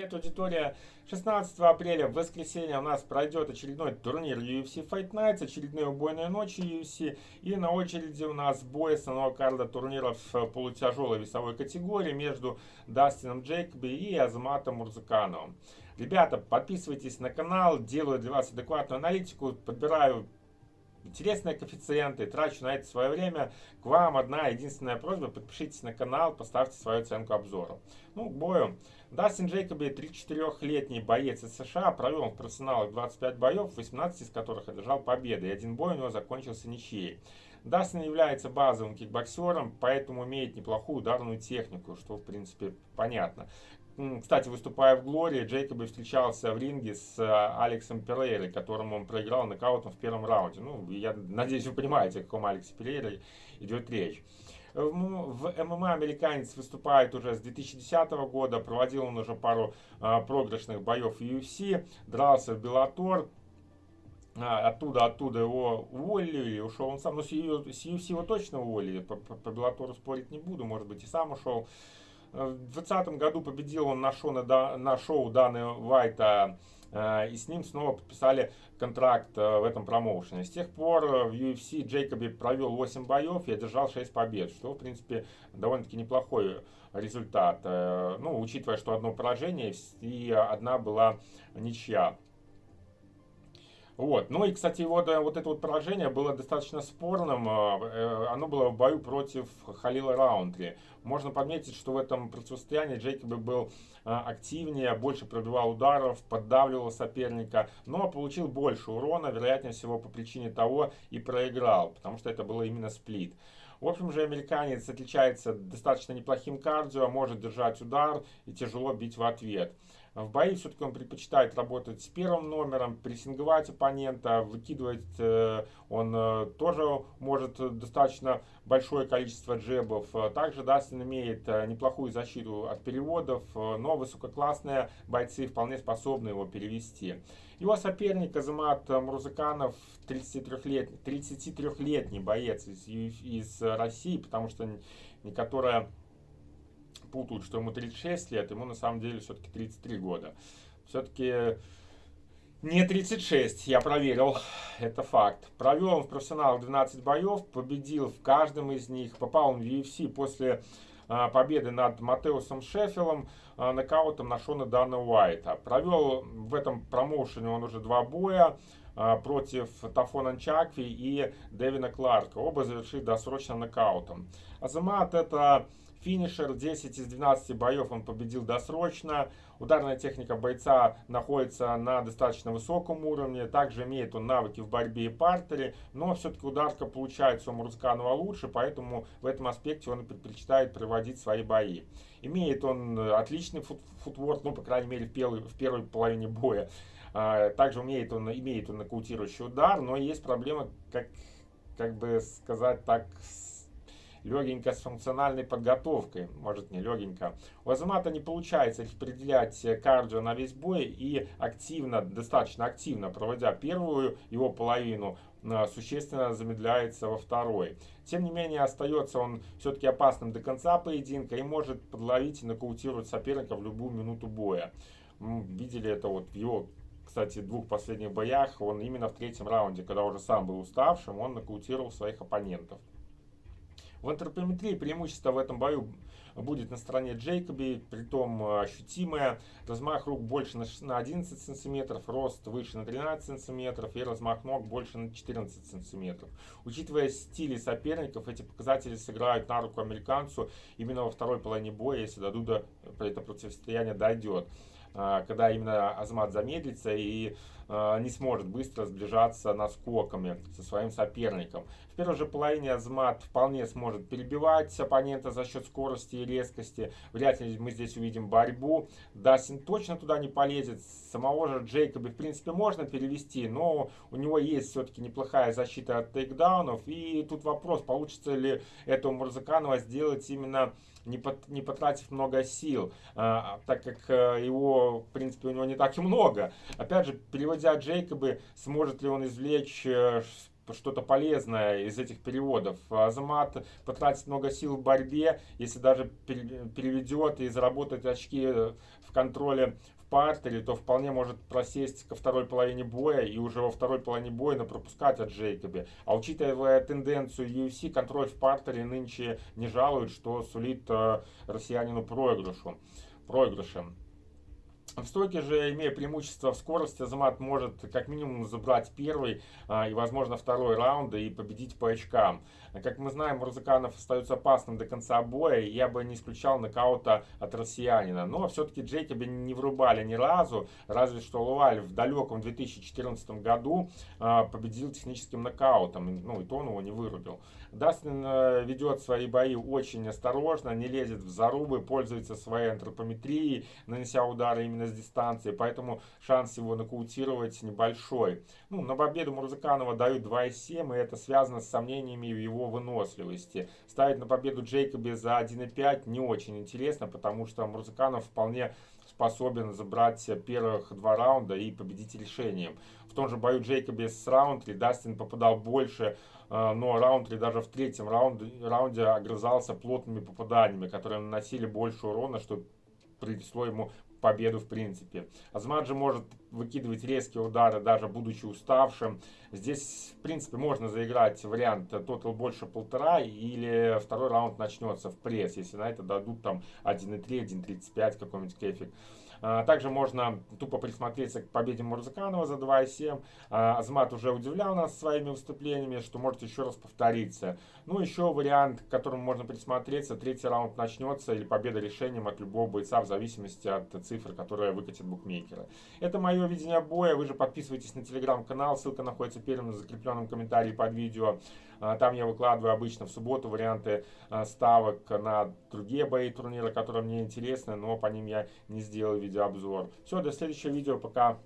Привет, аудитория. 16 апреля, в воскресенье, у нас пройдет очередной турнир UFC Fight Nights, очередные убойные ночи UFC. И на очереди у нас бой основного карда турнира в полутяжелой весовой категории между Дастином Джейкоби и Азаматом Мурзакановым. Ребята, подписывайтесь на канал, делаю для вас адекватную аналитику, подбираю интересные коэффициенты, трачу на это свое время. К вам одна единственная просьба, подпишитесь на канал, поставьте свою оценку обзору. Ну, к бою. Дастин Джейкоби, 34-летний боец из США, провел в профессионалах 25 боев, 18 из которых одержал победы, и один бой у него закончился ничьей. Дастин является базовым кикбоксером, поэтому имеет неплохую ударную технику, что в принципе понятно. Кстати, выступая в Глории, Джейкоби встречался в ринге с э, Алексом Перейрой, которому он проиграл нокаутом в первом раунде. Ну, я надеюсь, вы понимаете, о каком Алексе Перейре идет речь. В ММА американец выступает уже с 2010 года, проводил он уже пару а, проигрышных боев в UFC, дрался в Беллатор, а, оттуда, оттуда его уволили, ушел он сам, но с UFC его точно уволили, по, по, по Беллатору спорить не буду, может быть и сам ушел. В 2020 году победил он на шоу, на шоу Даны Вайта Э, и с ним снова подписали контракт э, в этом промоушене. С тех пор э, в UFC Джейкоби провел 8 боев и одержал 6 побед, что, в принципе, довольно-таки неплохой результат. Ну, учитывая, что одно поражение и одна была ничья. Вот. Ну и, кстати, вот, вот это вот поражение было достаточно спорным. Оно было в бою против Халила Раунтри. Можно подметить, что в этом противостоянии Джейкоби был а, активнее, больше пробивал ударов, поддавливал соперника, но получил больше урона, вероятнее всего по причине того и проиграл, потому что это было именно сплит. В общем же, американец отличается достаточно неплохим кардио, может держать удар и тяжело бить в ответ. В бои все-таки он предпочитает работать с первым номером, прессинговать оппонента, выкидывать э, он э, тоже может достаточно большое количество джебов. Также Дастин имеет э, неплохую защиту от переводов, но высококлассные бойцы вполне способны его перевести. Его соперник Азамат Мурзаканов, 33-летний 33 боец из, из России, потому что некоторая путают, что ему 36 лет, ему на самом деле все-таки 33 года. Все-таки не 36, я проверил, это факт. Провел он в профессионалах 12 боев, победил в каждом из них, попал он в UFC после а, победы над Матеусом Шеффилом, а, нокаутом на Шона Дана Уайта. Провел в этом промоушене он уже два боя а, против Тафона Чакви и Дэвина Кларка. Оба завершили досрочно нокаутом. Азамат это Финишер 10 из 12 боев он победил досрочно. Ударная техника бойца находится на достаточно высоком уровне. Также имеет он навыки в борьбе и партере. Но все-таки ударка получается у Мурсканова лучше, поэтому в этом аспекте он предпочитает проводить свои бои. Имеет он отличный фут футворк, ну, по крайней мере, в первой, в первой половине боя. А, также умеет он, имеет он нокаутирующий удар, но есть проблема, как, как бы сказать так, с легенько с функциональной подготовкой, может не легенько. У Азамата не получается распределять кардио на весь бой и активно, достаточно активно проводя первую его половину, э, существенно замедляется во второй. Тем не менее, остается он все-таки опасным до конца поединка и может подловить и нокаутировать соперника в любую минуту боя. Мы видели это вот в его кстати, двух последних боях, он именно в третьем раунде, когда уже сам был уставшим, он нокаутировал своих оппонентов. В антропометрии преимущество в этом бою будет на стороне Джейкоби, притом э, ощутимое. Размах рук больше на 11 сантиметров, рост выше на 13 сантиметров и размах ног больше на 14 сантиметров. Учитывая стили соперников, эти показатели сыграют на руку американцу именно во второй половине боя, если до Дуда это противостояние дойдет. А, когда именно Азмат замедлится и а, не сможет быстро сближаться наскоками со своим соперником. В первой же половине Азмат вполне сможет перебивать оппонента за счет скорости и резкости. Вряд ли мы здесь увидим борьбу. Дастин точно туда не полезет. Самого же Джейкоби в принципе можно перевести, но у него есть все-таки неплохая защита от тейкдаунов. И тут вопрос, получится ли это у Мурзаканова сделать именно не, пот, не потратив много сил, а, так как а, в принципе, у него не так и много. Опять же, переводя Джейкобы, сможет ли он извлечь а, что-то полезное из этих переводов. Азамат потратит много сил в борьбе, если даже переведет и заработает очки в контроле партере, то вполне может просесть ко второй половине боя и уже во второй половине боя на пропускать от Джейкоби. А учитывая тенденцию UFC, контроль в партере нынче не жалует, что сулит э, россиянину проигрышу. проигрышем. В стойке же, имея преимущество в скорости, Азамат может как минимум забрать первый а, и, возможно, второй раунд и победить по очкам. Как мы знаем, Мурзаканов остается опасным до конца боя, и я бы не исключал нокаута от россиянина. Но все-таки Джейкоби не врубали ни разу, разве что Луаль в далеком 2014 году а, победил техническим нокаутом, ну и то он его не вырубил. Дастин э, ведет свои бои очень осторожно, не лезет в зарубы, пользуется своей антропометрией, нанеся удары именно с дистанции, поэтому шанс его нокаутировать небольшой. Ну, на победу Мурзаканова дают 2,7, и это связано с сомнениями в его выносливости. Ставить на победу Джейкоби за 1,5 не очень интересно, потому что Мурзаканов вполне способен забрать первых два раунда и победить решением. В том же бою Джейкоби с Раунтри Дастин попадал больше а, но Раунтри даже в третьем раунде, раунде огрызался плотными попаданиями, которые наносили больше урона, что принесло ему победу в принципе. Азмаджи может выкидывать резкие удары, даже будучи уставшим. Здесь, в принципе, можно заиграть вариант тотал больше полтора, или второй раунд начнется в пресс, если на это дадут там 1.3, 1.35 какой-нибудь кефик. А, также можно тупо присмотреться к победе Мурзаканова за 2,7. А, Азмат уже удивлял нас своими выступлениями, что может еще раз повториться. Ну, еще вариант, к которому можно присмотреться, третий раунд начнется или победа решением от любого бойца в зависимости от цифр, которые выкатят букмекеры. Это мое видение боя. Вы же подписывайтесь на телеграм-канал, ссылка находится в закрепленном комментарии под видео. А, там я выкладываю обычно в субботу варианты ставок на другие бои турнира, которые мне интересны, но по ним я не сделал видеообзор. Все, до следующего видео, пока.